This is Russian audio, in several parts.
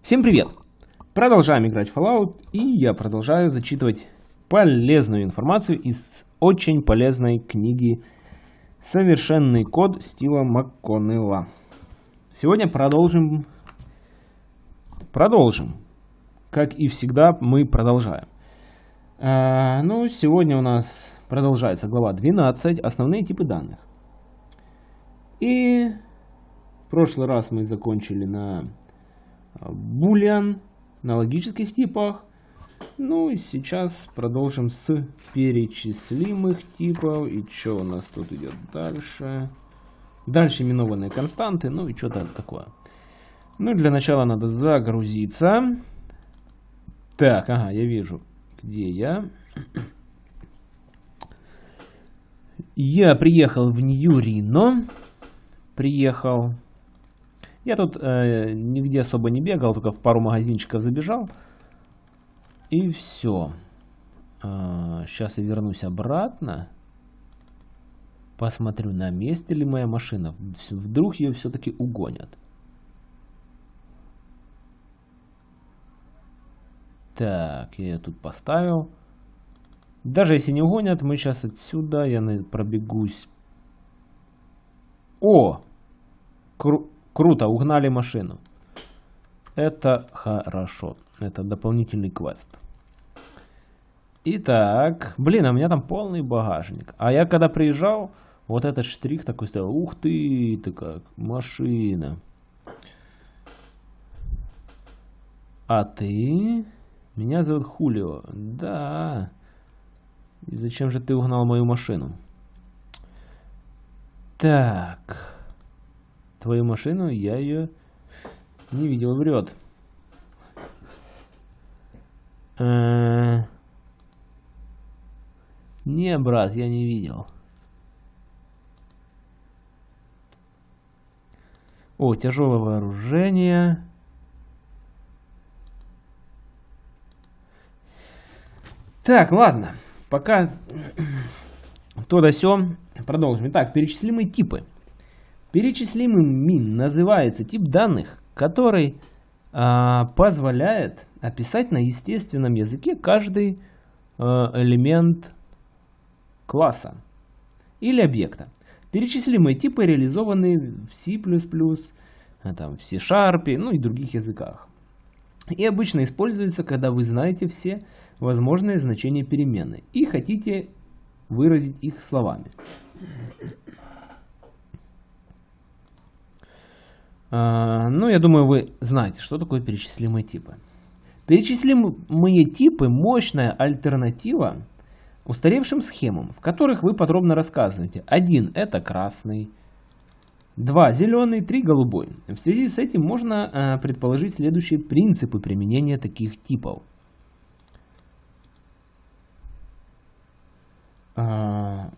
Всем привет! Продолжаем играть Fallout, и я продолжаю зачитывать полезную информацию из очень полезной книги «Совершенный код» Стива МакКоннелла. Сегодня продолжим, продолжим. Как и всегда, мы продолжаем. А, ну, сегодня у нас продолжается глава 12, основные типы данных. И в прошлый раз мы закончили на boolean на логических типах. Ну и сейчас продолжим с перечислимых типов. И что у нас тут идет дальше? Дальше именованные константы, ну и что-то такое. Ну для начала надо загрузиться. Так, ага, я вижу, где я. Я приехал в Нью-Рино. Приехал. Я тут э, нигде особо не бегал, только в пару магазинчиков забежал. И все. Э, сейчас я вернусь обратно. Посмотрю, на месте ли моя машина. Вдруг ее все-таки угонят. Так, я ее тут поставил. Даже если не угонят, мы сейчас отсюда, я пробегусь. О! Кру Круто, угнали машину. Это хорошо. Это дополнительный квест. Итак, блин, а у меня там полный багажник. А я когда приезжал, вот этот штрих такой стоял. Ух ты, ты как, машина. А ты? Меня зовут Хулио. Да. И зачем же ты угнал мою машину? Так твою машину, я ее не видел, врет. Э, не, брат, я не видел. О, тяжелое вооружение. Так, ладно. Пока то да сё. Продолжим. Итак, перечислимые типы. Перечислимым мин называется тип данных, который а, позволяет описать на естественном языке каждый а, элемент класса или объекта. Перечислимые типы реализованы в C++, а, там, в C-Sharp, ну и других языках. И обычно используется, когда вы знаете все возможные значения переменной и хотите выразить их словами. А, ну, я думаю, вы знаете, что такое перечислимые типы. Перечислимые типы – мощная альтернатива устаревшим схемам, в которых вы подробно рассказываете. Один – это красный, два – зеленый, три – голубой. В связи с этим можно а, предположить следующие принципы применения таких типов. А,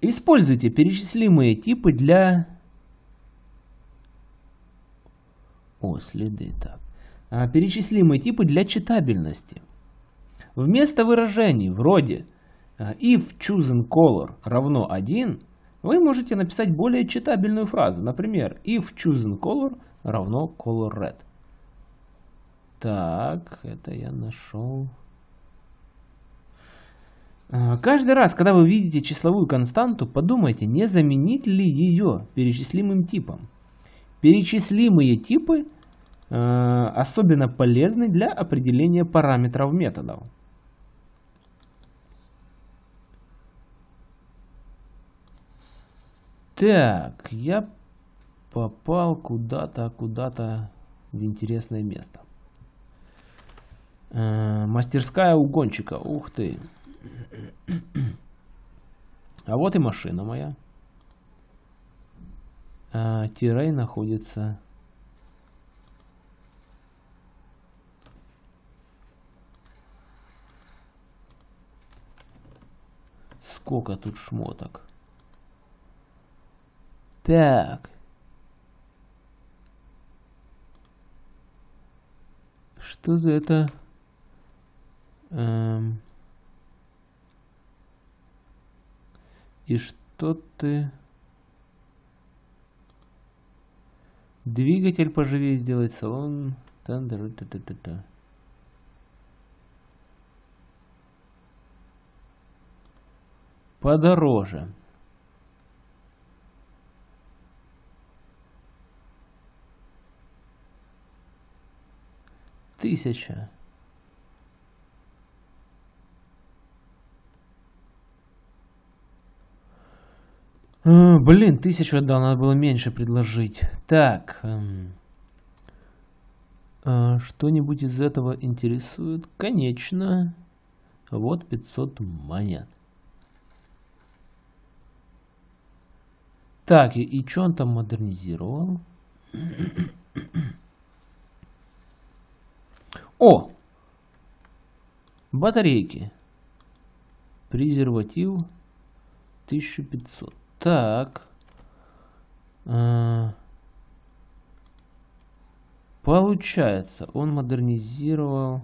используйте перечислимые типы для О, следы, так. А, перечислимые типы для читабельности. Вместо выражений вроде а, if chosen color равно 1, вы можете написать более читабельную фразу. Например, if chosen color равно color red. Так, это я нашел. А, каждый раз, когда вы видите числовую константу, подумайте, не заменить ли ее перечислимым типом. Перечислимые типы э, особенно полезны для определения параметров методов. Так, я попал куда-то, куда-то в интересное место. Э, мастерская угонщика. Ух ты. А вот и машина моя а, тирей находится сколько тут шмоток? Так. Что за это? Эм... и что ты Двигатель поживее сделать, салон Та-да-да-да-да-да. Подороже. Тысяча. Блин, тысячу отдал, надо было меньше предложить. Так. Эм, а, Что-нибудь из этого интересует? Конечно. Вот 500 монет. Так, и, и что он там модернизировал? О! Батарейки. Презерватив 1500. Так. А, получается, он модернизировал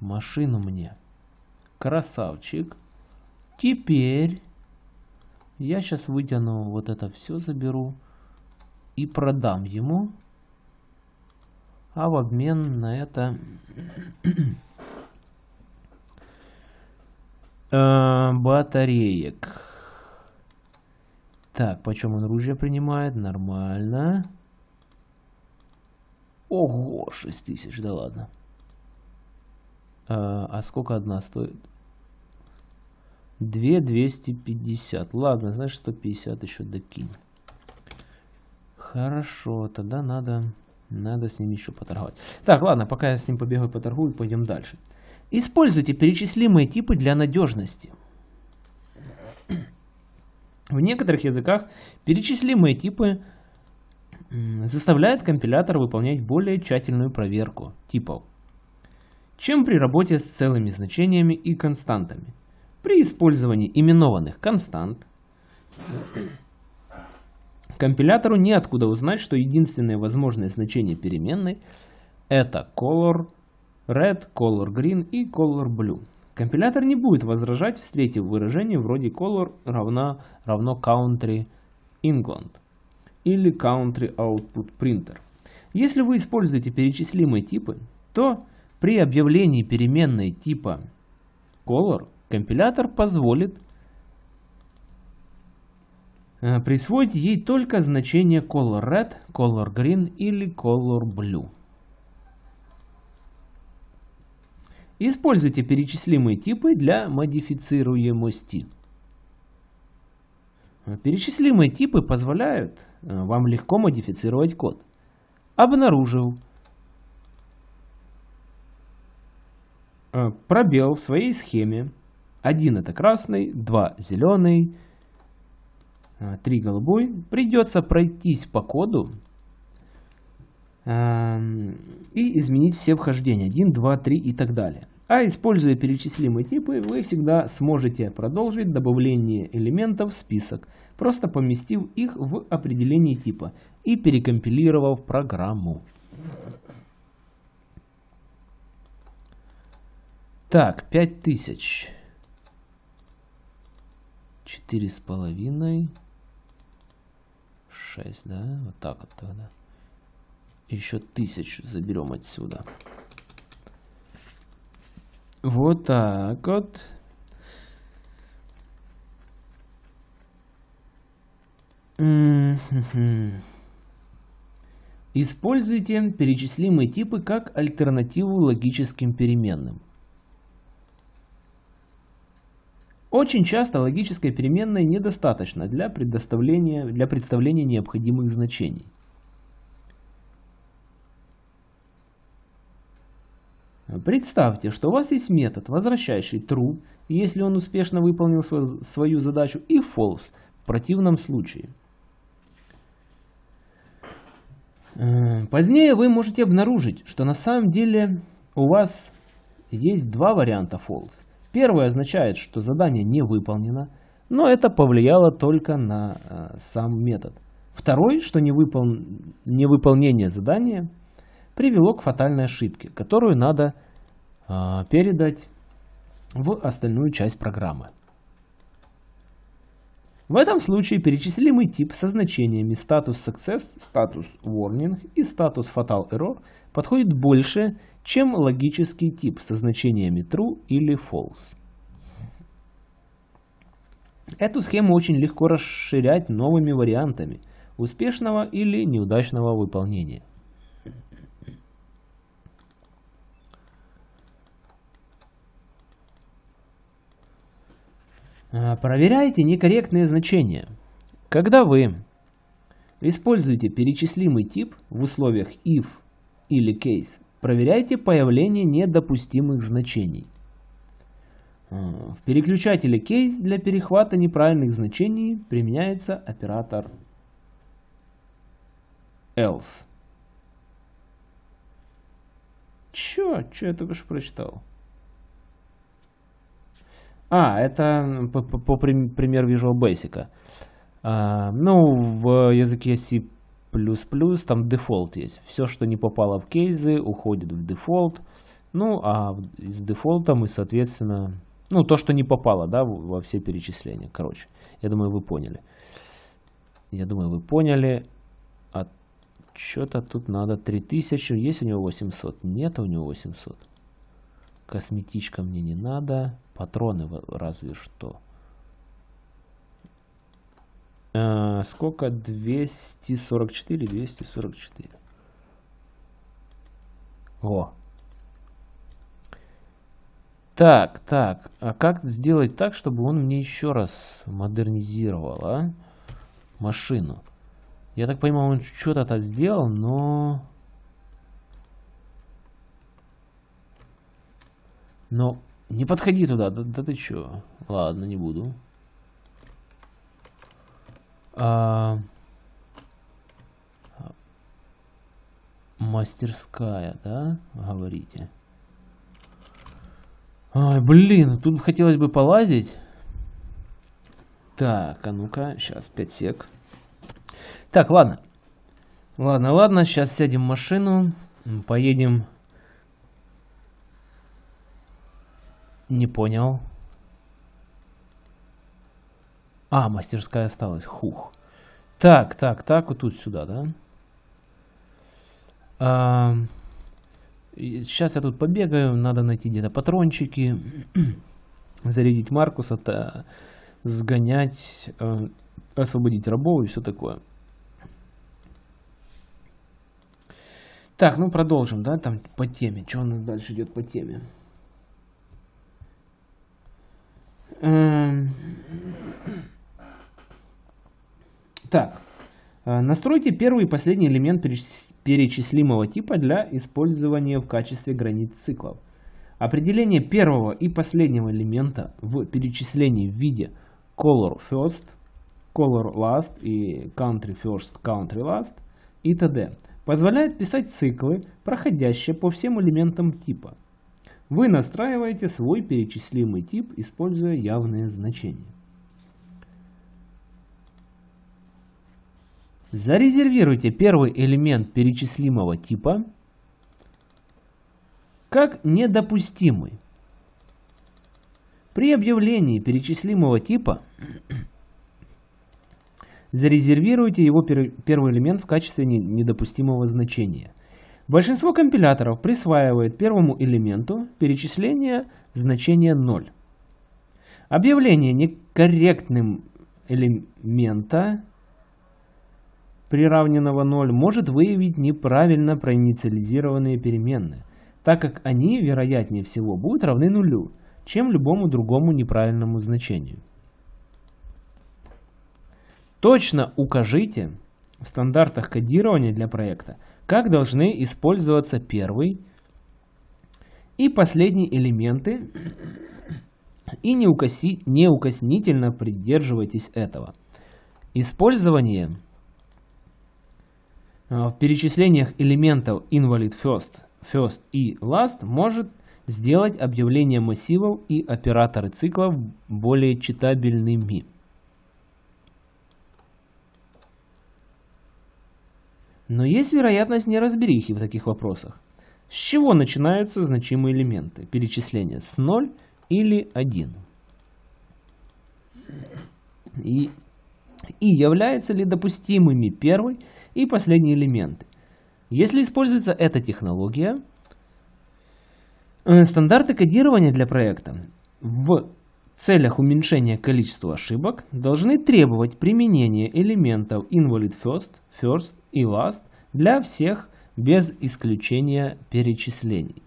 машину мне. Красавчик. Теперь я сейчас вытяну вот это все, заберу и продам ему. А в обмен на это э, батареек. Так, почем он оружие принимает? Нормально. Ого, 6000, да ладно. А, а сколько одна стоит? 2 250. Ладно, знаешь, 150 еще докинь. Хорошо, тогда надо, надо с ним еще поторговать. Так, ладно, пока я с ним побегаю, поторгую, пойдем дальше. Используйте перечислимые типы для надежности. В некоторых языках перечислимые типы заставляют компилятор выполнять более тщательную проверку типов, чем при работе с целыми значениями и константами. При использовании именованных констант компилятору неоткуда узнать, что единственное возможное значение переменной это color red, color green и color blue. Компилятор не будет возражать, встретив выражение вроде color равно, равно country England или country output printer. Если вы используете перечислимые типы, то при объявлении переменной типа color компилятор позволит э, присвоить ей только значение color red, color green или color blue. Используйте перечислимые типы для модифицируемости. Перечислимые типы позволяют э, вам легко модифицировать код. Обнаружил э, пробел в своей схеме один это красный, два зеленый, а, три голубой. Придется пройтись по коду и изменить все вхождения. 1, 2, 3 и так далее. А используя перечислимые типы, вы всегда сможете продолжить добавление элементов в список, просто поместив их в определение типа и перекомпилировав программу. Так, 5000 четыре с половиной шесть да вот так вот тогда еще тысячу заберем отсюда вот так вот Используйте перечислимые типы как альтернативу логическим переменным. Очень часто логической переменной недостаточно для, предоставления, для представления необходимых значений. Представьте, что у вас есть метод, возвращающий true, если он успешно выполнил свою, задачу, и false в противном случае. Э, позднее вы можете обнаружить, что на самом деле у вас есть два варианта false. Первое означает, что задание не выполнено, но это повлияло только на э, сам метод. Второй, что невыпол... невыполнение задания привело к фатальной ошибке, которую надо э, передать в остальную часть программы. В этом случае перечислимый тип со значениями status success, status warning и status fatal error подходит больше, чем логический тип со значениями true или false. Эту схему очень легко расширять новыми вариантами успешного или неудачного выполнения. Проверяйте некорректные значения. Когда вы используете перечислимый тип в условиях if или case, проверяйте появление недопустимых значений. А, в переключателе case для перехвата неправильных значений применяется оператор else. Чё? Чё я только что прочитал? А, это по, по, по пример Visual Basic. А, ну, в языке C++ там дефолт есть. Все, что не попало в кейсы, уходит в дефолт. Ну, а с дефолтом и, соответственно, ну, то, что не попало, да, во все перечисления. Короче, я думаю, вы поняли. Я думаю, вы поняли. А что-то тут надо 3000. Есть у него 800? Нет у него 800. Косметичка мне не надо. Патроны разве что. А, сколько? 244, 244. О. Так, так. А как сделать так, чтобы он мне еще раз модернизировал, а? Машину. Я так понимаю, он что-то сделал, но... Но не подходи туда, да, да ты чё? Ладно, не буду. А... Мастерская, да, говорите? Ой, блин, тут хотелось бы полазить. Так, а ну-ка, сейчас 5 сек. Так, ладно. Ладно, ладно, сейчас сядем в машину, поедем Не понял. А, мастерская осталась. Хух. Так, так, так, вот тут сюда, да? А, сейчас я тут побегаю, надо найти где-то патрончики, зарядить Маркуса, сгонять, э, освободить рабов и все такое. Так, ну продолжим, да, там по теме. Что у нас дальше идет по теме? Эм. Так, э, настройте первый и последний элемент перечислимого типа для использования в качестве границ циклов. Определение первого и последнего элемента в перечислении в виде color first, color last и country first, country last и т.д. позволяет писать циклы, проходящие по всем элементам типа. Вы настраиваете свой перечислимый тип, используя явные значения. Зарезервируйте первый элемент перечислимого типа как недопустимый. При объявлении перечислимого типа зарезервируйте его первый элемент в качестве недопустимого значения. Большинство компиляторов присваивает первому элементу перечисления значения 0. Объявление некорректным элемента, приравненного 0, может выявить неправильно проинициализированные переменные, так как они, вероятнее всего, будут равны нулю, чем любому другому неправильному значению. Точно укажите в стандартах кодирования для проекта, как должны использоваться первый и последний элементы и неукоси, неукоснительно придерживайтесь этого. Использование э, в перечислениях элементов invalid first, first и last может сделать объявление массивов и операторы циклов более читабельными. Но есть вероятность неразберихи в таких вопросах. С чего начинаются значимые элементы перечисления? С 0 или 1? И и являются ли допустимыми первый и последний элементы. Если используется эта технология, э, стандарты кодирования для проекта в целях уменьшения количества ошибок должны требовать применения элементов invalid first, first и last для всех без исключения перечислений.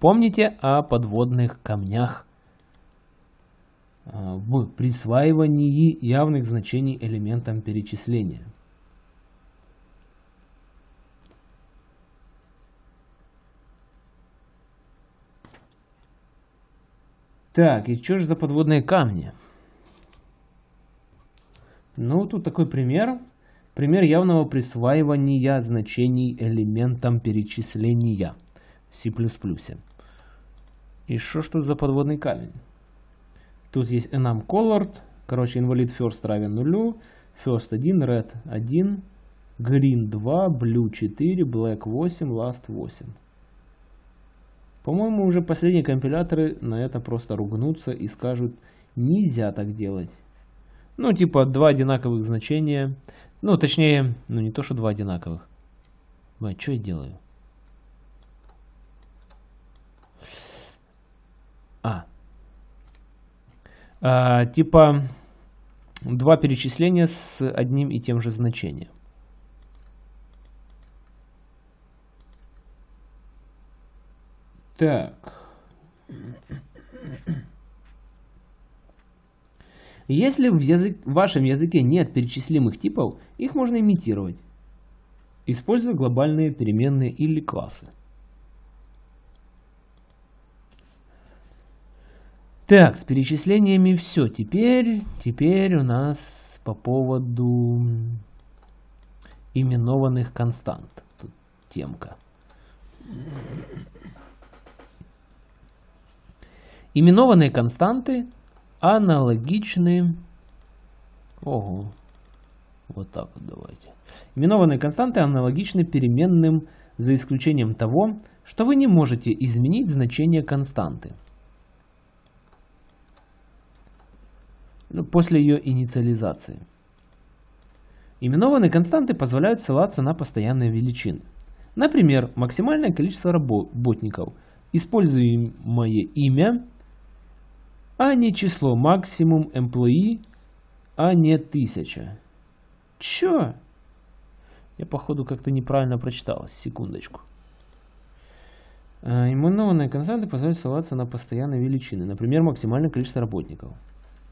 Помните о подводных камнях а, в присваивании явных значений элементам перечисления. Так, и что же за подводные камни? Ну, тут такой пример. Пример явного присваивания значений элементам перечисления в C++. И что ж тут за подводный камень? Тут есть enum colored, короче, invalid first равен нулю, first 1, red 1, green 2, blue 4, black 8, last 8. По-моему, уже последние компиляторы на это просто ругнутся и скажут, нельзя так делать. Ну, типа, два одинаковых значения. Ну, точнее, ну не то, что два одинаковых. А что я делаю? А, а, типа два перечисления с одним и тем же значением. Так. Если в, язык, в вашем языке нет перечислимых типов, их можно имитировать, используя глобальные переменные или классы. Так, с перечислениями все. Теперь, теперь у нас по поводу именованных констант. Тут темка. Именованные константы аналогичны... Ого. Вот так вот давайте. Именованные константы аналогичны переменным за исключением того, что вы не можете изменить значение константы. Ну, после ее инициализации. Именованные константы позволяют ссылаться на постоянные величины. Например, максимальное количество работников, используемое имя, а не число максимум employee, а не тысяча. Чё? Я походу как-то неправильно прочитал. Секундочку. А, именованные константы позволяют ссылаться на постоянные величины. Например, максимальное количество работников.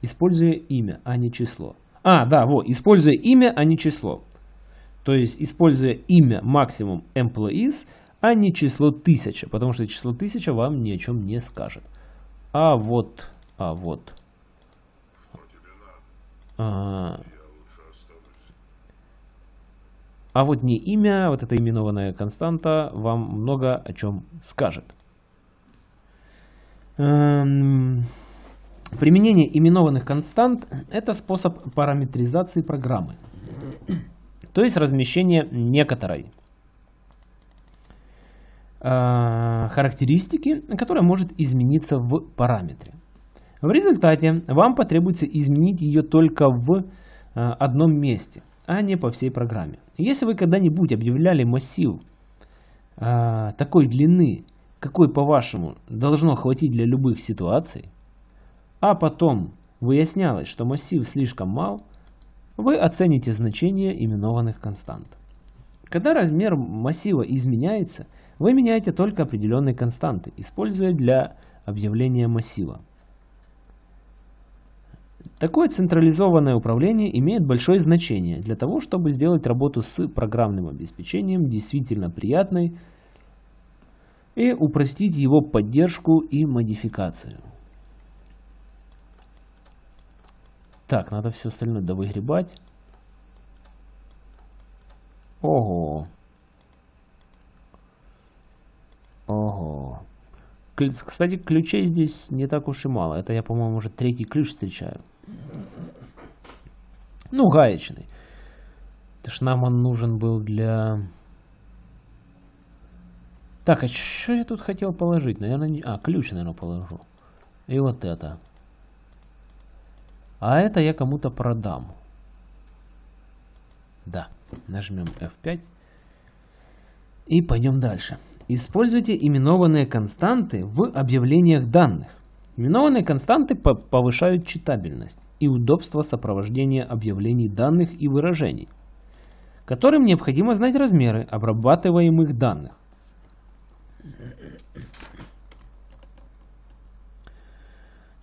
Используя имя, а не число. А, да, вот, используя имя, а не число. То есть, используя имя максимум employees, а не число 1000, потому что число 1000 вам ни о чем не скажет. А вот, а вот. А, а вот не имя, вот эта именованная константа вам много о чем скажет. Эм... Применение именованных констант – это способ параметризации программы, то есть размещение некоторой э, характеристики, которая может измениться в параметре. В результате вам потребуется изменить ее только в э, одном месте, а не по всей программе. Если вы когда-нибудь объявляли массив э, такой длины, какой по-вашему должно хватить для любых ситуаций, а потом выяснялось, что массив слишком мал, вы оцените значение именованных констант. Когда размер массива изменяется, вы меняете только определенные константы, используя для объявления массива. Такое централизованное управление имеет большое значение для того, чтобы сделать работу с программным обеспечением действительно приятной и упростить его поддержку и модификацию. Так, надо все остальное довыгребать. Ого. Ого. Кстати, ключей здесь не так уж и мало. Это я, по-моему, уже третий ключ встречаю. Ну, гаечный. Это ж нам он нужен был для... Так, а что я тут хотел положить? Наверное, не... А, ключ, наверное, положу. И вот это. А это я кому-то продам. Да, нажмем F5. И пойдем дальше. Используйте именованные константы в объявлениях данных. Именованные константы повышают читабельность и удобство сопровождения объявлений данных и выражений, которым необходимо знать размеры обрабатываемых данных.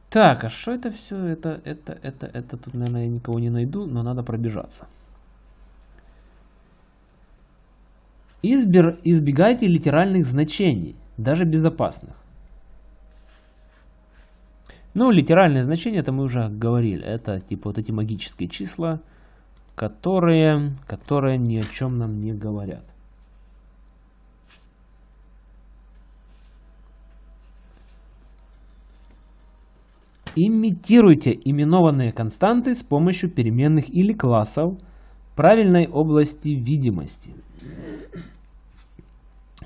Так, а что это все? Это, это, это, это, тут, наверное, я никого не найду, но надо пробежаться. Избер, избегайте литеральных значений, даже безопасных. Ну, литеральные значения, это мы уже говорили. Это типа вот эти магические числа, которые, которые ни о чем нам не говорят. Имитируйте именованные константы с помощью переменных или классов правильной области видимости.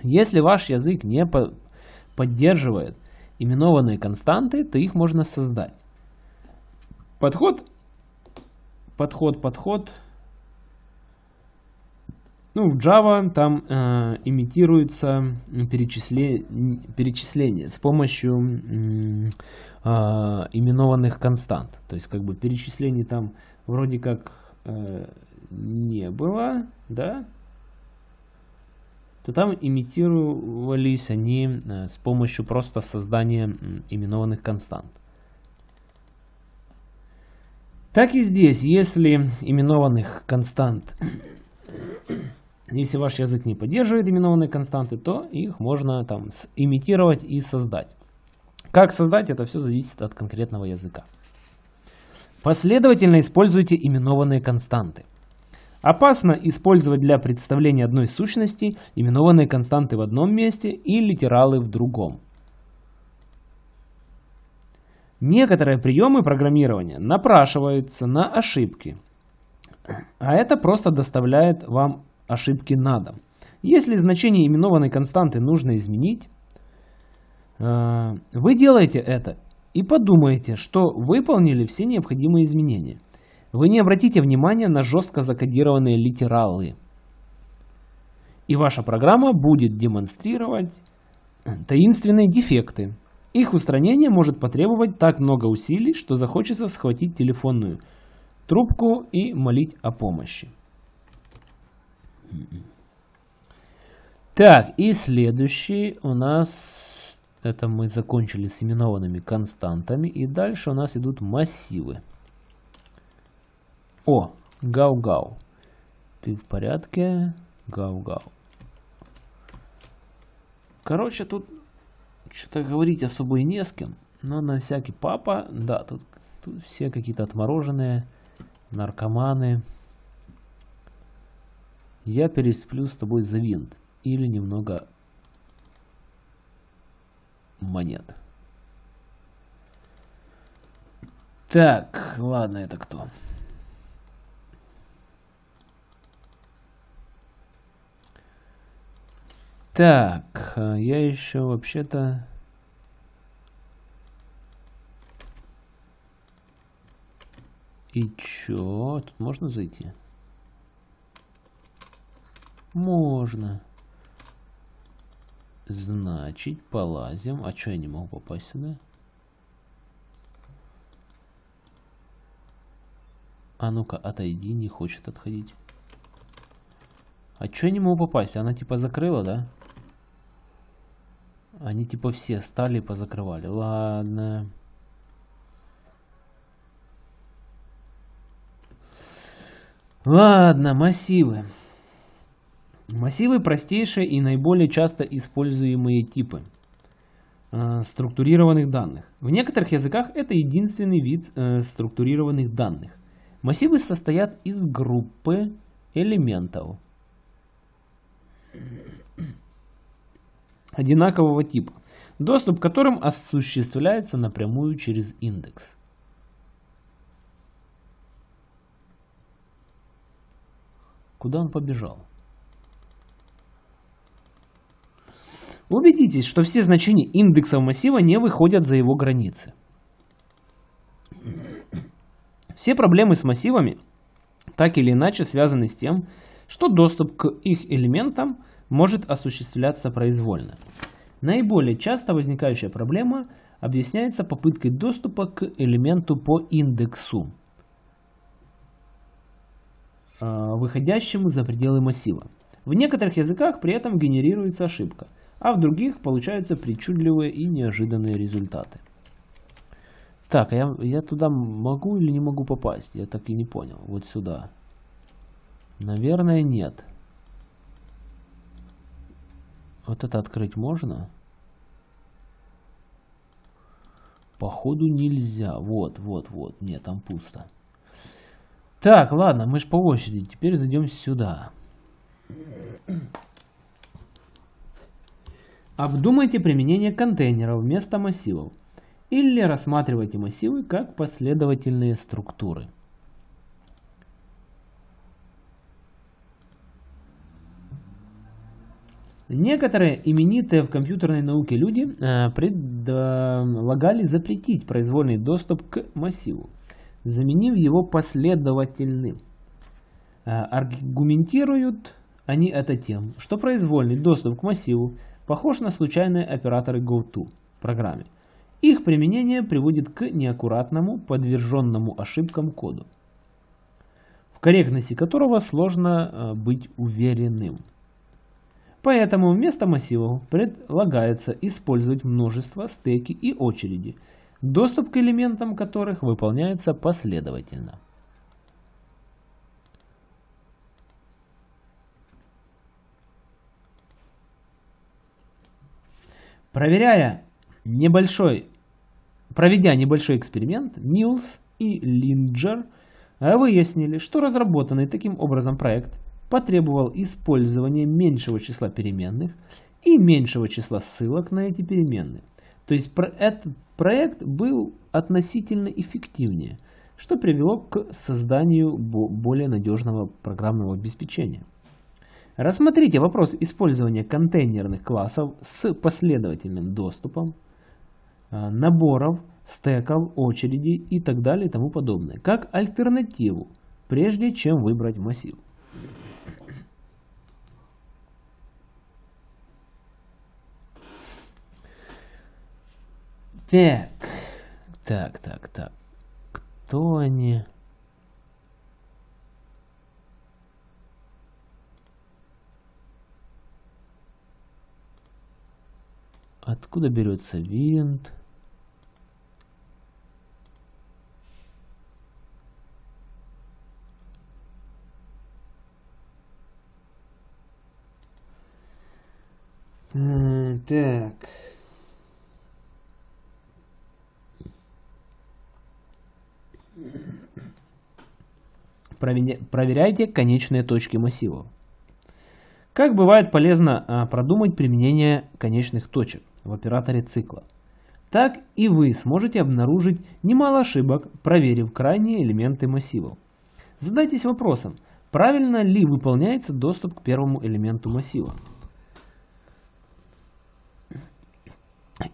Если ваш язык не по поддерживает именованные константы, то их можно создать. Подход, подход, подход. Ну, в Java там э, имитируется перечисле, перечисление с помощью э, именованных констант. То есть, как бы перечислений там вроде как э, не было, да, то там имитировались они э, с помощью просто создания именованных констант. Так и здесь, если именованных констант, если ваш язык не поддерживает именованные константы, то их можно там имитировать и создать. Как создать, это все зависит от конкретного языка. Последовательно используйте именованные константы. Опасно использовать для представления одной сущности именованные константы в одном месте и литералы в другом. Некоторые приемы программирования напрашиваются на ошибки, а это просто доставляет вам ошибки на дом. Если значение именованной константы нужно изменить, э, вы делаете это и подумаете, что выполнили все необходимые изменения. Вы не обратите внимания на жестко закодированные литералы. И ваша программа будет демонстрировать таинственные дефекты. Их устранение может потребовать так много усилий, что захочется схватить телефонную трубку и молить о помощи. Так, и следующий у нас, это мы закончили с именованными константами, и дальше у нас идут массивы. О, Гау-Гау. Ты в порядке? Гау-Гау. Короче, тут что-то говорить особо и не с кем. Но на всякий папа, да, тут, тут все какие-то отмороженные, наркоманы. Я пересплю с тобой за винт. Или немного монет. Так, ладно, это кто? Так, э, я еще вообще-то... И чё? Тут можно зайти? Можно. Значит, полазим. А чё я не могу попасть сюда? А ну-ка, отойди, не хочет отходить. А чё я не могу попасть? Она типа закрыла, да? Они типа все стали и позакрывали. Ладно. Ладно, массивы. Массивы простейшие и наиболее часто используемые типы э, структурированных данных. В некоторых языках это единственный вид э, структурированных данных. Массивы состоят из группы элементов одинакового типа, доступ к которым осуществляется напрямую через индекс. Куда он побежал? Убедитесь, что все значения индексов массива не выходят за его границы. Все проблемы с массивами так или иначе связаны с тем, что доступ к их элементам может осуществляться произвольно. Наиболее часто возникающая проблема объясняется попыткой доступа к элементу по индексу, а, выходящему за пределы массива. В некоторых языках при этом генерируется ошибка, а в других получаются причудливые и неожиданные результаты. Так, а я, я туда могу или не могу попасть? Я так и не понял. Вот сюда. Наверное, нет. Вот это открыть можно? Походу нельзя. Вот, вот, вот. Нет, там пусто. Так, ладно, мы же по очереди. Теперь зайдем сюда. Обдумайте применение контейнеров вместо массивов. Или рассматривайте массивы как последовательные структуры. Некоторые именитые в компьютерной науке люди э, предлагали запретить произвольный доступ к массиву, заменив его последовательным. Э, аргументируют они это тем, что произвольный доступ к массиву похож на случайные операторы GoTo в программе. Их применение приводит к неаккуратному, подверженному ошибкам коду, в корректности которого сложно э, быть уверенным. Поэтому вместо массивов предлагается использовать множество, стеки и очереди, доступ к элементам которых выполняется последовательно. Проверяя небольшой, проведя небольшой эксперимент, Милс и Линджер выяснили, что разработанный таким образом проект – потребовал использования меньшего числа переменных и меньшего числа ссылок на эти переменные. То есть этот проект был относительно эффективнее, что привело к созданию более надежного программного обеспечения. Рассмотрите вопрос использования контейнерных классов с последовательным доступом, а, наборов, стеков, очередей и так далее и тому подобное, как альтернативу, прежде чем выбрать массив. Так, так, так, так. Кто они? Откуда берется винт? Так. Проверяйте конечные точки массивов. Как бывает полезно а, продумать применение конечных точек в операторе цикла. Так и вы сможете обнаружить немало ошибок, проверив крайние элементы массивов. Задайтесь вопросом, правильно ли выполняется доступ к первому элементу массива.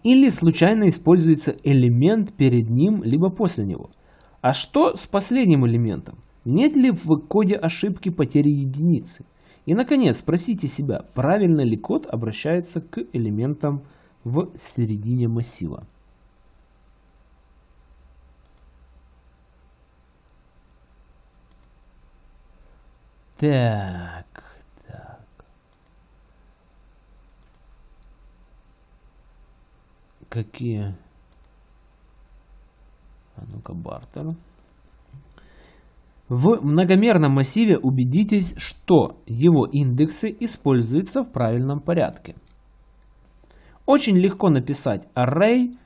Или случайно используется элемент перед ним, либо после него – а что с последним элементом? Нет ли в коде ошибки потери единицы? И, наконец, спросите себя, правильно ли код обращается к элементам в середине массива. Так. Какие? А ну-ка, бартер. В многомерном массиве убедитесь, что его индексы используются в правильном порядке. Очень легко написать array,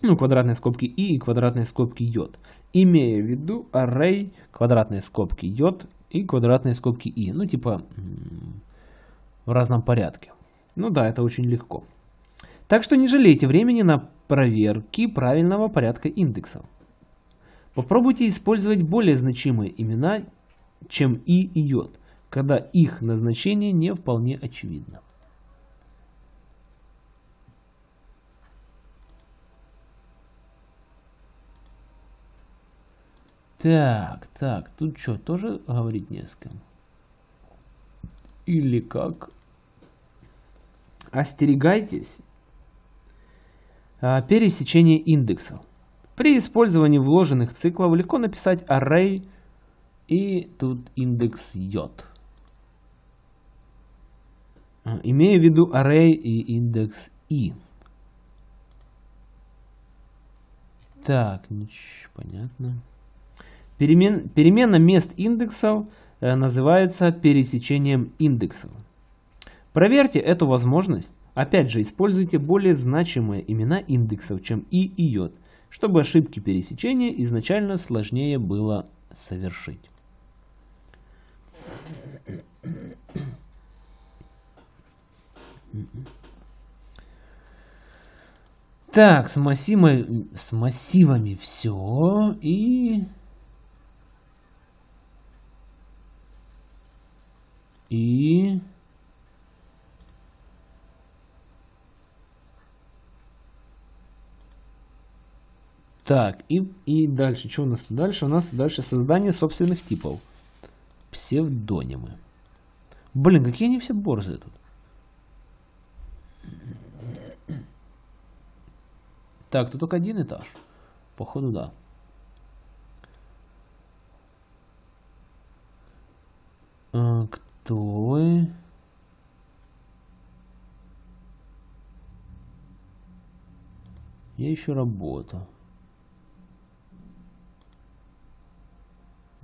ну, квадратные скобки i и квадратные скобки j, имея в виду array, квадратные скобки j и квадратные скобки i, ну, типа в разном порядке. Ну да, это очень легко. Так что не жалейте времени на проверки правильного порядка индексов. Попробуйте использовать более значимые имена, чем и и j, когда их назначение не вполне очевидно. Так, так, тут что, тоже говорить не с кем? Или как? Остерегайтесь а, пересечения индексов. При использовании вложенных циклов легко написать array и тут индекс j. А, имея в виду array и индекс i. Так, понятно. Перемен, перемена мест индексов э, называется пересечением индексов. Проверьте эту возможность. Опять же, используйте более значимые имена индексов, чем i и j, чтобы ошибки пересечения изначально сложнее было совершить. Так, с массивами, с массивами все. И... И... Так, и, и дальше. Что у нас дальше? У нас дальше создание собственных типов. Псевдонимы. Блин, какие они все борзые тут. Так, тут только один этаж. Походу, да. А, кто вы? Я еще работаю.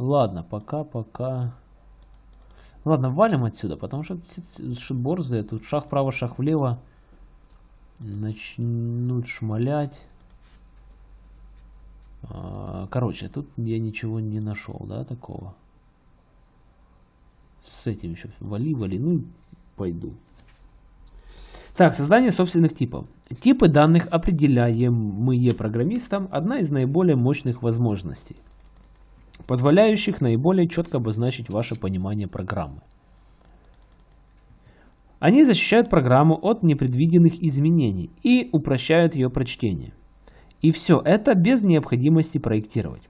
Ладно, пока-пока. Ладно, валим отсюда, потому что, что борзые. Тут шаг вправо, шаг влево. Начнут шмалять. А, короче, тут я ничего не нашел, да, такого. С этим еще вали, вали, ну, пойду. Так, создание собственных типов. Типы данных, определяемые программистом, одна из наиболее мощных возможностей позволяющих наиболее четко обозначить ваше понимание программы. Они защищают программу от непредвиденных изменений и упрощают ее прочтение. И все это без необходимости проектировать,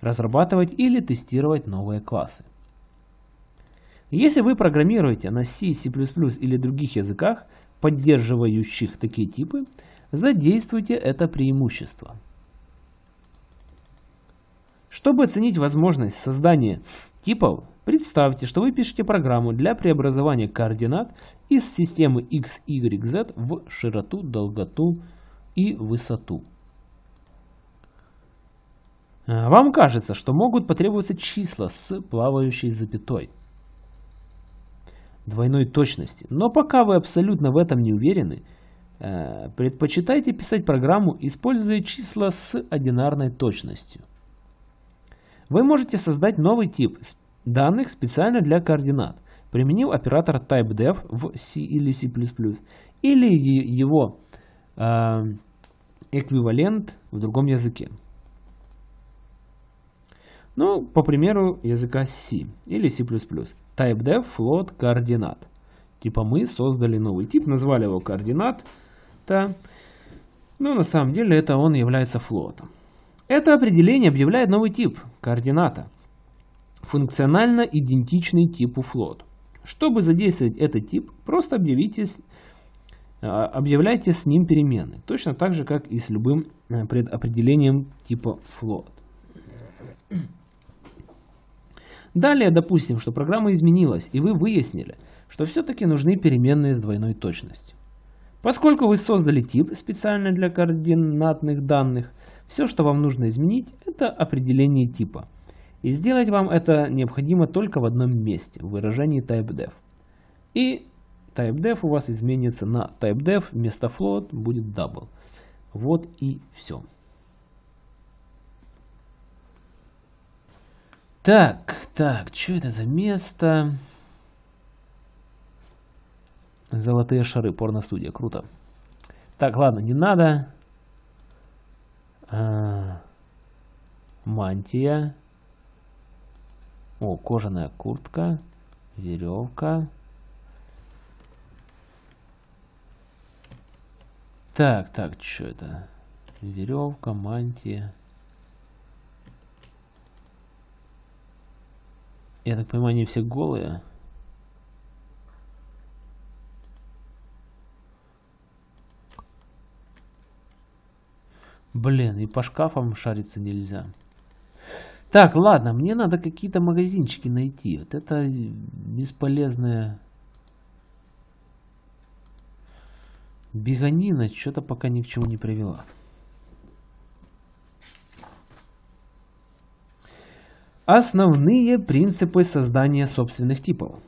разрабатывать или тестировать новые классы. Если вы программируете на C, C++ или других языках, поддерживающих такие типы, задействуйте это преимущество – чтобы оценить возможность создания типов, представьте, что вы пишете программу для преобразования координат из системы x, y, z в широту, долготу и высоту. А, вам кажется, что могут потребоваться числа с плавающей запятой двойной точности. Но пока вы абсолютно в этом не уверены, э, предпочитайте писать программу, используя числа с одинарной точностью. Вы можете создать новый тип данных специально для координат, применив оператор typedef в C или C++, или его э, эквивалент в другом языке. Ну, по примеру языка C или C++. TypeDef float координат. Типа мы создали новый тип, назвали его координат. -то. Но на самом деле это он является флотом. Это определение объявляет новый тип координата, функционально идентичный типу float. Чтобы задействовать этот тип, просто а, объявляйте с ним перемены, точно так же, как и с любым э, предопределением типа float. Далее допустим, что программа изменилась, и вы выяснили, что все-таки нужны переменные с двойной точностью. Поскольку вы создали тип специально для координатных данных, все, что вам нужно изменить, это определение типа. И сделать вам это необходимо только в одном месте, в выражении typedef. И typedef у вас изменится на typedef, вместо float будет double. Вот и все. Так, так, что это за место? Золотые шары, порно-студия, круто. Так, ладно, не надо. А, мантия. О, кожаная куртка. Веревка. Так, так, что это? Веревка, мантия. Я так понимаю, они все голые. Блин, и по шкафам шариться нельзя. Так, ладно, мне надо какие-то магазинчики найти. Вот это бесполезная беганина что-то пока ни к чему не привела. Основные принципы создания собственных типов.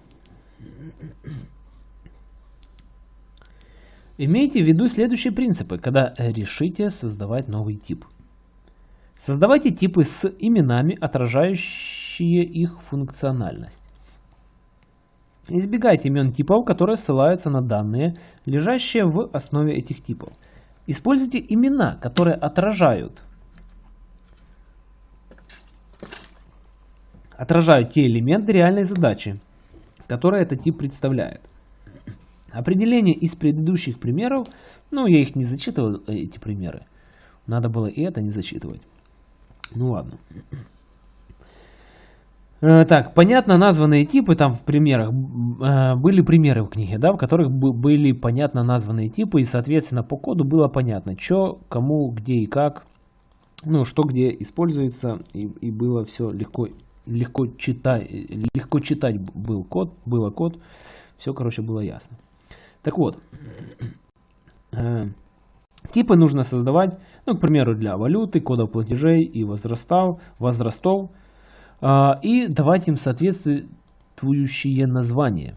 Имейте в виду следующие принципы, когда решите создавать новый тип. Создавайте типы с именами, отражающие их функциональность. Избегайте имен типов, которые ссылаются на данные, лежащие в основе этих типов. Используйте имена, которые отражают отражают те элементы реальной задачи, которые этот тип представляет. Определение из предыдущих примеров, ну я их не зачитывал, эти примеры, надо было и это не зачитывать. Ну ладно. Э, так, понятно названные типы, там в примерах, э, были примеры в книге, да, в которых были понятно названные типы, и, соответственно, по коду было понятно, что, кому, где и как, ну, что где используется, и, и было все легко легко читать, легко читать был код, было код, все, короче, было ясно. Так вот, э, типы нужно создавать, ну, к примеру, для валюты, кодов платежей и возрастов, возрастов, э, и давать им соответствующие названия,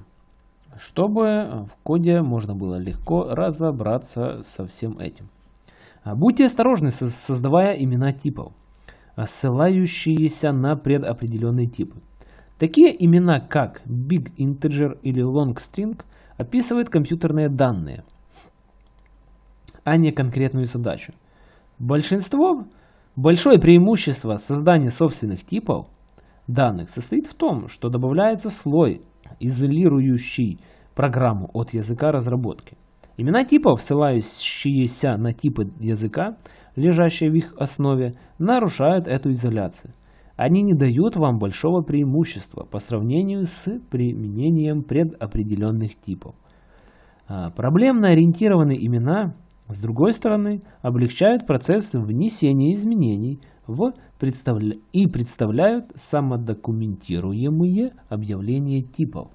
чтобы в коде можно было легко разобраться со всем этим. Будьте осторожны, создавая имена типов ссылающиеся на предопределенные типы. Такие имена, как Big Integer или Long String, описывают компьютерные данные, а не конкретную задачу. Большинство, большое преимущество создания собственных типов данных состоит в том, что добавляется слой, изолирующий программу от языка разработки. Имена типов, ссылающиеся на типы языка, лежащие в их основе, нарушают эту изоляцию. Они не дают вам большого преимущества по сравнению с применением предопределенных типов. А, проблемно ориентированные имена, с другой стороны, облегчают процесс внесения изменений в и представляют самодокументируемые объявления типов.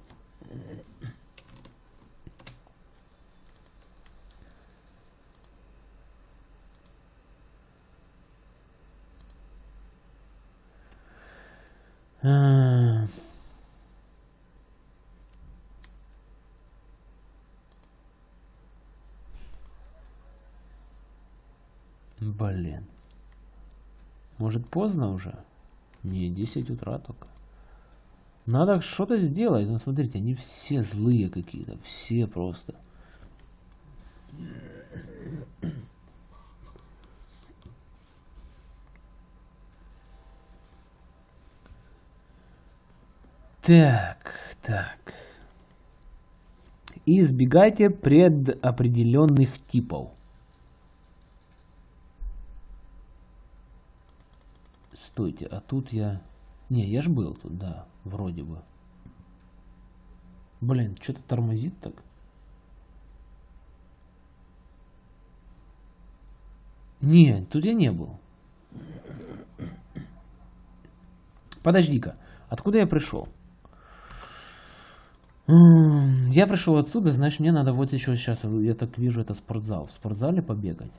Блин. Может поздно уже? Не, 10 утра только. Надо что-то сделать. Ну смотрите, они все злые какие-то. Все просто. Так, так. Избегайте предопределенных типов. Стойте, а тут я... Не, я ж был тут, да, вроде бы. Блин, что-то тормозит так. Не, тут я не был. Подожди-ка, откуда я пришел? Я пришел отсюда, значит мне надо вот еще сейчас, я так вижу, это спортзал. В спортзале побегать.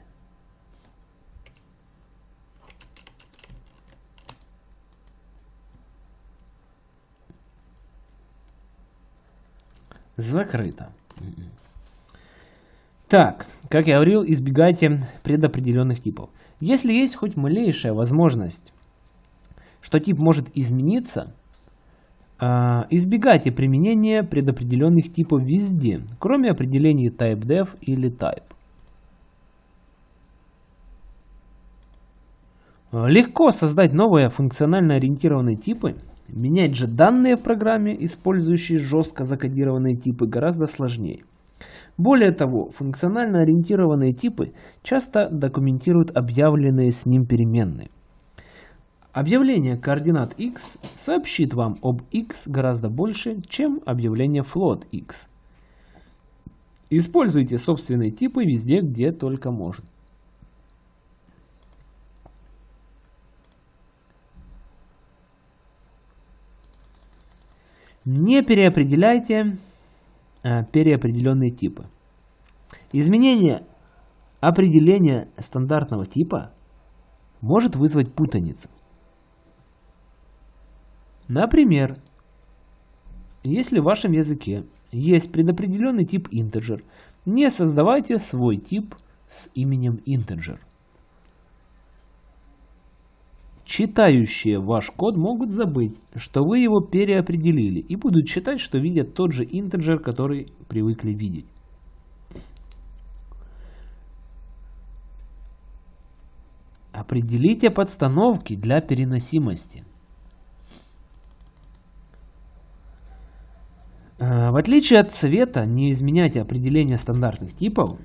Закрыто. Так, как я говорил, избегайте предопределенных типов. Если есть хоть малейшая возможность, что тип может измениться, избегайте применения предопределенных типов везде, кроме определений typedef или type. А, легко создать новые функционально ориентированные типы. Менять же данные в программе, использующие жестко закодированные типы, гораздо сложнее. Более того, функционально ориентированные типы часто документируют объявленные с ним переменные. Объявление координат x сообщит вам об x гораздо больше, чем объявление float x. Используйте собственные типы везде, где только можно. Не переопределяйте э, переопределенные типы. Изменение определения стандартного типа может вызвать путаницу. Например, если в вашем языке есть предопределенный тип integer, не создавайте свой тип с именем integer. Читающие ваш код могут забыть, что вы его переопределили и будут считать, что видят тот же integer, который привыкли видеть. Определите подстановки для переносимости. В отличие от цвета, не изменяйте определение стандартных типов.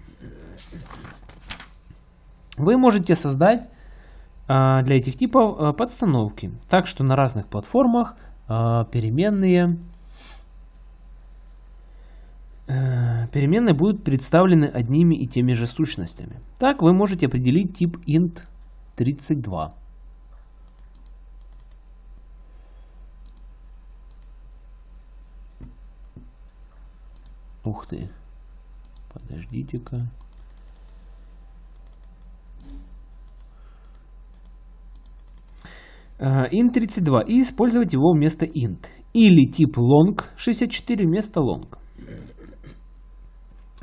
Вы можете создать э, для этих типов э, подстановки, так что на разных платформах переменные, переменные будут представлены одними и теми же сущностями. Так вы можете определить тип int 32. Ух ты. Подождите-ка. Uh, int32 и использовать его вместо int. Или тип long 64 вместо long.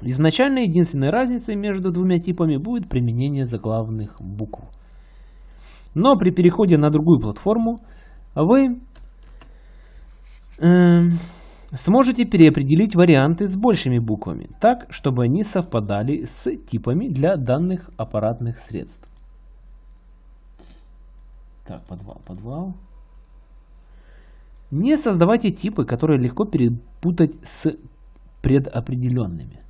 Изначально единственной разницей между двумя типами будет применение заглавных букв. Но при переходе на другую платформу вы э, сможете переопределить варианты с большими буквами, так, чтобы они совпадали с типами для данных аппаратных средств. Так, подвал, подвал. Не создавайте типы, которые легко перепутать с предопределенными.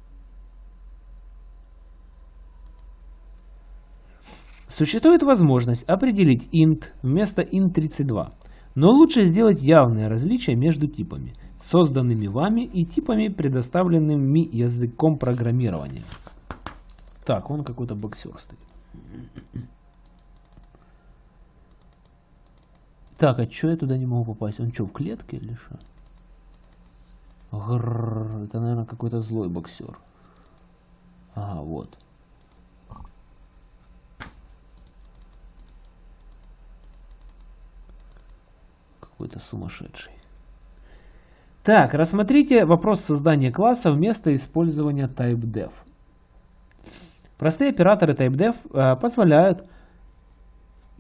Существует возможность определить int вместо int32, но лучше сделать явное различие между типами, созданными вами и типами, предоставленными языком программирования. Так, он какой-то боксер стоит. Так, а что я туда не могу попасть? Он что, в клетке или что? это, наверное, какой-то злой боксер. Ага, вот. какой-то сумасшедший. Так, рассмотрите вопрос создания класса вместо использования TypeDef. Простые операторы TypeDef э, позволяют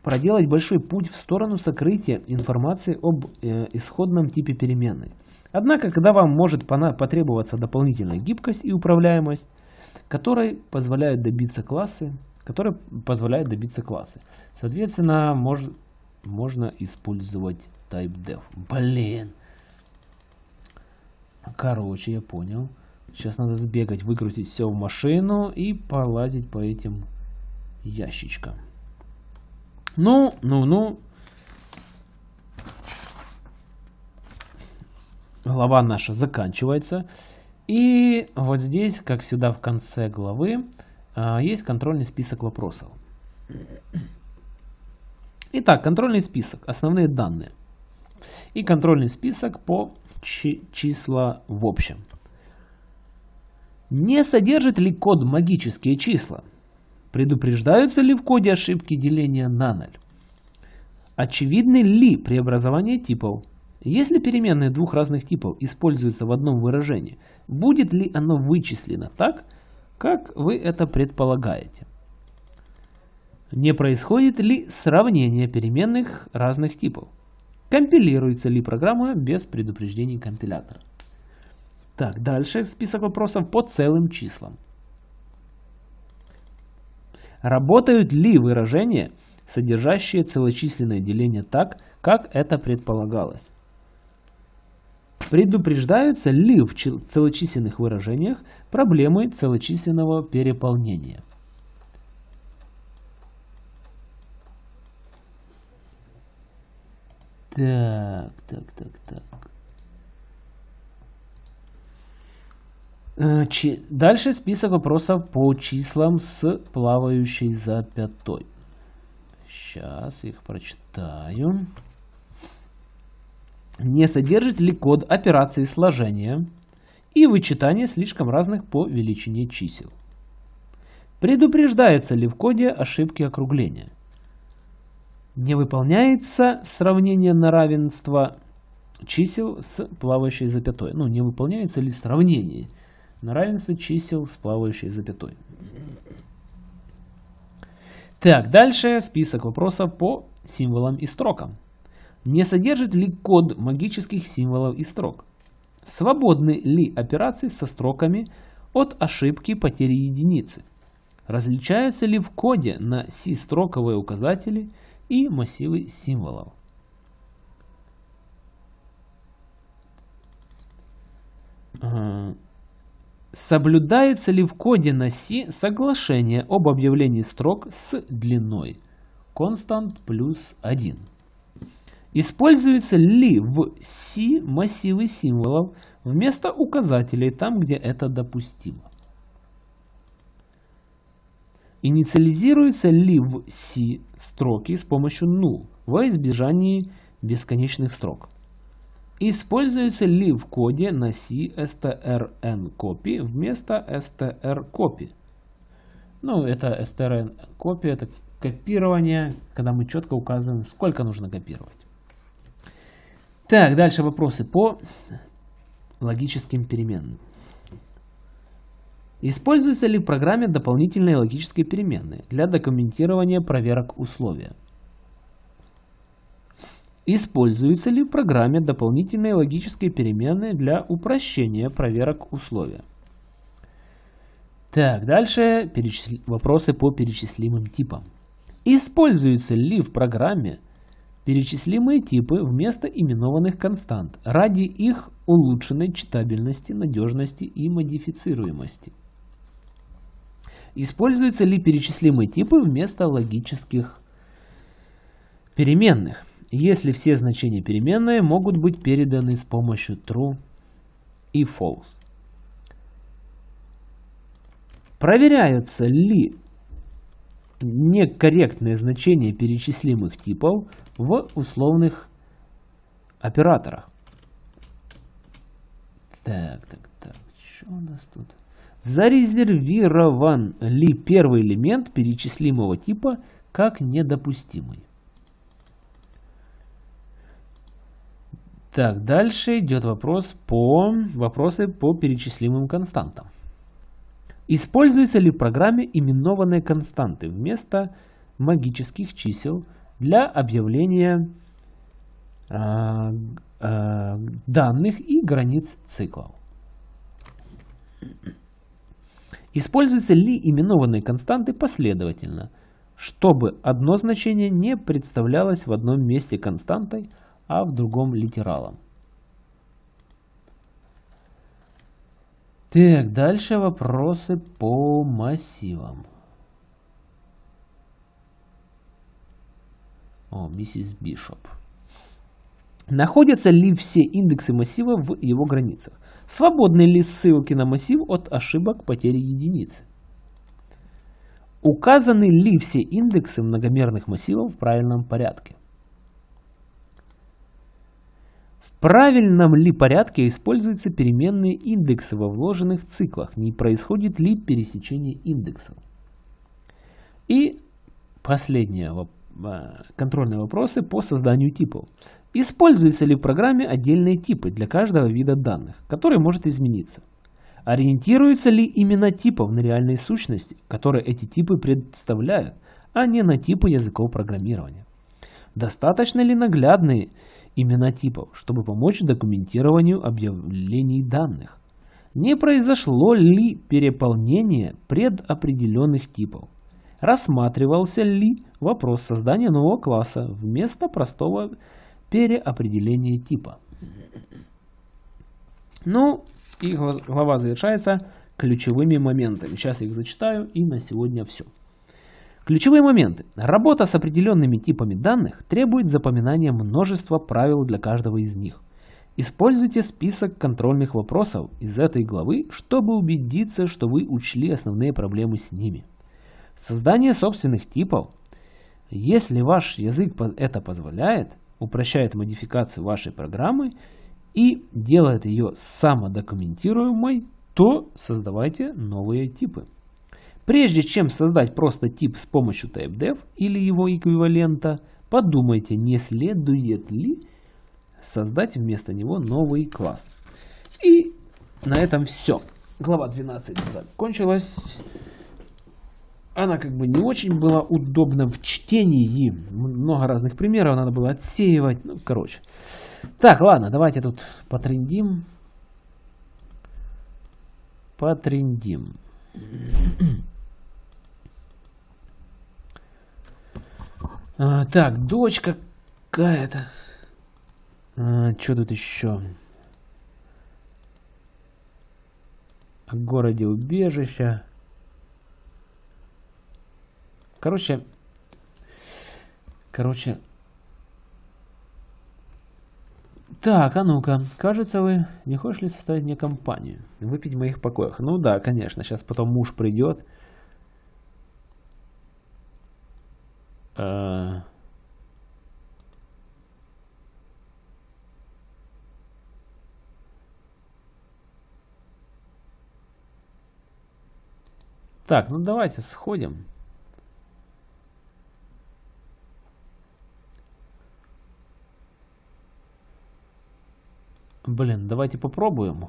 проделать большой путь в сторону сокрытия информации об э, исходном типе переменной. Однако, когда вам может потребоваться дополнительная гибкость и управляемость, которой позволяют добиться классы, которые позволяют добиться классы. Соответственно, мож, можно использовать TypeDev. Блин. Короче, я понял. Сейчас надо сбегать, выгрузить все в машину и полазить по этим ящичкам. Ну, ну, ну. Глава наша заканчивается. И вот здесь, как всегда в конце главы, а, есть контрольный список вопросов. Итак, контрольный список. Основные данные и контрольный список по числа в общем. Не содержит ли код магические числа? Предупреждаются ли в коде ошибки деления на ноль? Очевидны ли преобразования типов? Если переменные двух разных типов используются в одном выражении, будет ли оно вычислено так, как вы это предполагаете? Не происходит ли сравнение переменных разных типов? Компилируется ли программа без предупреждений компилятора? Так, дальше список вопросов по целым числам. Работают ли выражения, содержащие целочисленное деление так, как это предполагалось? Предупреждаются ли в целочисленных выражениях проблемы целочисленного Так, так, так, так. Э, дальше список вопросов по числам с плавающей запятой. Сейчас их прочитаю. Не содержит ли код операции сложения и вычитания слишком разных по величине чисел? Предупреждается ли в коде ошибки округления? Не выполняется сравнение на равенство чисел с плавающей запятой. Ну, не выполняется ли сравнение на равенство чисел с плавающей запятой. Так, дальше список вопросов по символам и строкам. Не содержит ли код магических символов и строк? Свободны ли операции со строками от ошибки потери единицы? Различаются ли в коде на C-строковые указатели и массивы символов? Соблюдается ли в коде на C соглашение об объявлении строк с длиной constant плюс 1? Используются ли в C массивы символов вместо указателей там, где это допустимо? Инициализируются ли в C строки с помощью null во избежании бесконечных строк? Используется ли в коде на C strncopy вместо strcopy? Ну, это strncopy, это копирование, когда мы четко указываем, сколько нужно копировать. Так, дальше вопросы по логическим переменным. Используются ли в программе дополнительные логические переменные для документирования проверок условия? Используются ли в программе дополнительные логические переменные для упрощения проверок условия? Так, дальше перечисли... вопросы по перечислимым типам. Используются ли в программе перечислимые типы вместо именованных констант ради их улучшенной читабельности, надежности и модифицируемости? Используются ли перечислимые типы вместо логических переменных? если все значения переменной могут быть переданы с помощью true и false. Проверяются ли некорректные значения перечислимых типов в условных операторах. Так, так, так, что у нас тут? Зарезервирован ли первый элемент перечислимого типа как недопустимый? Так, дальше идет вопрос по, вопросы по перечислимым константам. Используются ли в программе именованные константы вместо магических чисел для объявления э, э, данных и границ циклов? Используются ли именованные константы последовательно, чтобы одно значение не представлялось в одном месте константой, а в другом литералом. Так, дальше вопросы по массивам. О, миссис Бишоп. Находятся ли все индексы массива в его границах? Свободны ли ссылки на массив от ошибок потери единицы? Указаны ли все индексы многомерных массивов в правильном порядке? правильном ли порядке используются переменные индексы во вложенных циклах, не происходит ли пересечение индексов. И последние а, контрольные вопросы по созданию типов. Используются ли в программе отдельные типы для каждого вида данных, который может измениться? Ориентируются ли именно типов на реальные сущности, которые эти типы представляют, а не на типы языков программирования? Достаточно ли наглядные имена типов, чтобы помочь документированию объявлений данных. Не произошло ли переполнение предопределенных типов? Рассматривался ли вопрос создания нового класса вместо простого переопределения типа? Ну, и глава завершается ключевыми моментами. Сейчас их зачитаю, и на сегодня все. Ключевые моменты. Работа с определенными типами данных требует запоминания множества правил для каждого из них. Используйте список контрольных вопросов из этой главы, чтобы убедиться, что вы учли основные проблемы с ними. Создание собственных типов, если ваш язык это позволяет, упрощает модификацию вашей программы и делает ее самодокументируемой, то создавайте новые типы. Прежде чем создать просто тип с помощью TypeDev или его эквивалента, подумайте, не следует ли создать вместо него новый класс. И на этом все. Глава 12 закончилась. Она как бы не очень была удобна в чтении. Много разных примеров надо было отсеивать. Ну, короче. Так, ладно, давайте тут потрендим. Потрендим. А, так, дочка какая-то. А, что тут еще? О городе убежища. Короче, короче. Так, а ну-ка, кажется, вы не хочешь ли составить мне компанию? Выпить в моих покоях? Ну да, конечно, сейчас потом муж придет. Э, так, ну давайте сходим. Блин, давайте попробуем.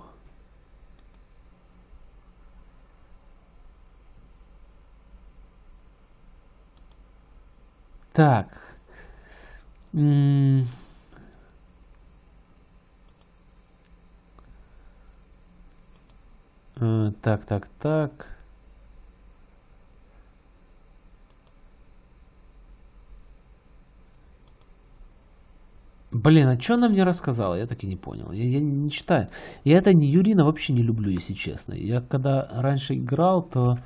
Так. Э, так, так, так. Блин, а что она мне рассказала? Я так и не понял. Я, я не читаю. Я это не Юрина вообще не люблю, если честно. Я когда раньше играл, то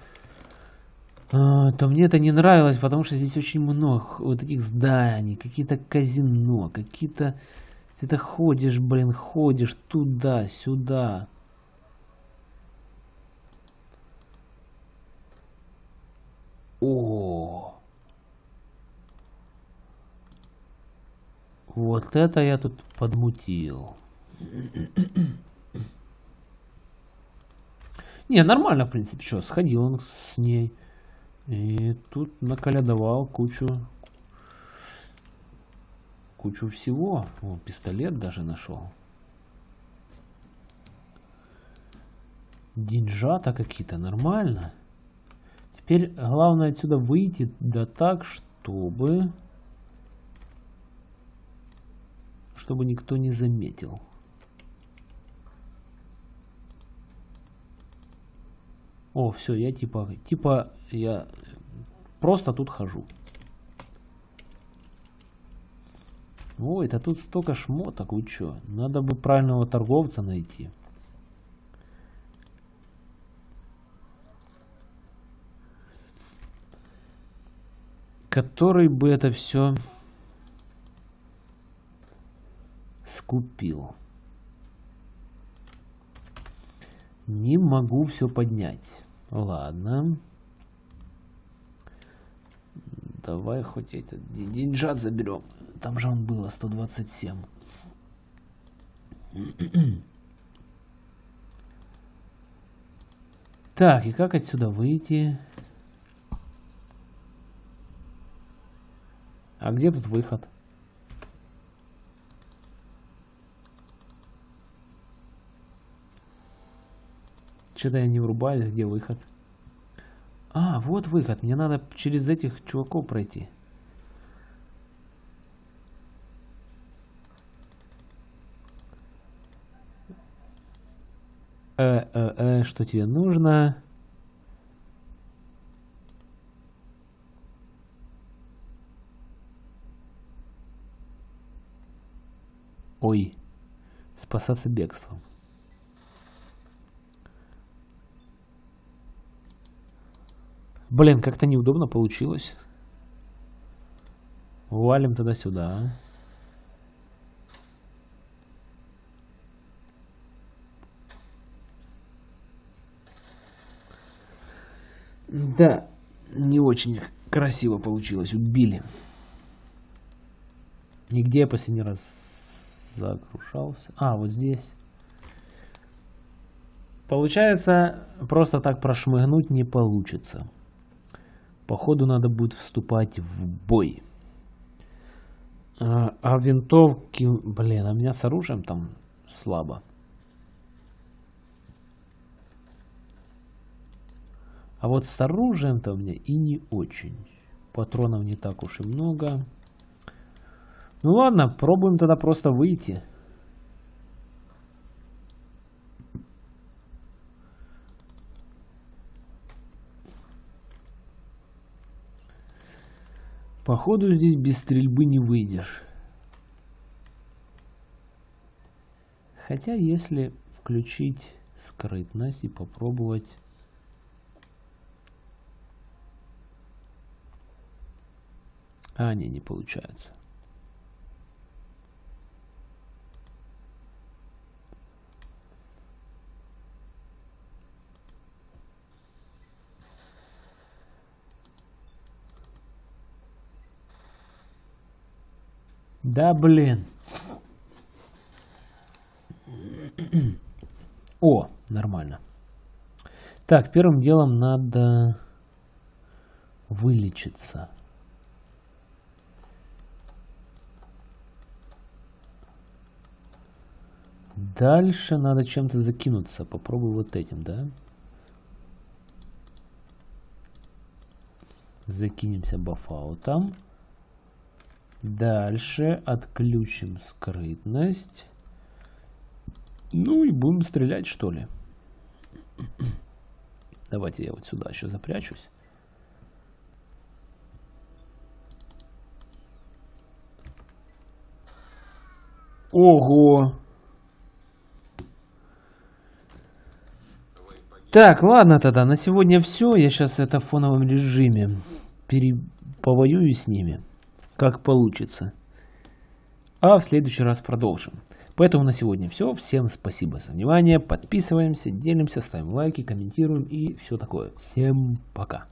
а, то мне это не нравилось, потому что здесь очень много вот этих зданий, какие-то казино, какие-то... Ты то ходишь, блин, ходишь туда-сюда. О, Вот это я тут подмутил. Не, нормально, в принципе, что, сходил он с ней. И тут наколядовал кучу кучу всего. О, пистолет даже нашел. Деньжата какие-то, нормально. Теперь главное отсюда выйти, да так, чтобы... Чтобы никто не заметил. О, все, я типа, типа, я просто тут хожу. Ой, это тут столько шмоток, вы чё? Надо бы правильного торговца найти. Который бы это все скупил. Не могу все поднять. Ладно. Давай хоть этот деньжат заберем. Там же он было 127. Так, и как отсюда выйти? А где тут выход? Что-то я не врубаюсь, где выход. А, вот выход. Мне надо через этих чуваков пройти. Э, э, э, что тебе нужно? Ой, спасаться бегством. Блин, как-то неудобно получилось. Валим тогда сюда. Да, не очень красиво получилось. Убили. Нигде я последний раз загружался. А, вот здесь. Получается, просто так прошмыгнуть не получится. Походу надо будет вступать в бой. А, а винтовки... Блин, а меня с оружием там слабо. А вот с оружием-то у меня и не очень. Патронов не так уж и много. Ну ладно, пробуем тогда просто выйти. Походу здесь без стрельбы не выйдешь. Хотя если включить скрытность и попробовать... А, не, не получается. Да блин. О, нормально. Так, первым делом надо вылечиться. Дальше надо чем-то закинуться. Попробую вот этим, да? Закинемся бафаутом. Дальше отключим скрытность. Ну и будем стрелять, что ли. Давайте я вот сюда еще запрячусь. Ого! Так, ладно тогда, на сегодня все. Я сейчас это в фоновом режиме пере... повоюю с ними как получится. А в следующий раз продолжим. Поэтому на сегодня все. Всем спасибо за внимание. Подписываемся, делимся, ставим лайки, комментируем и все такое. Всем пока.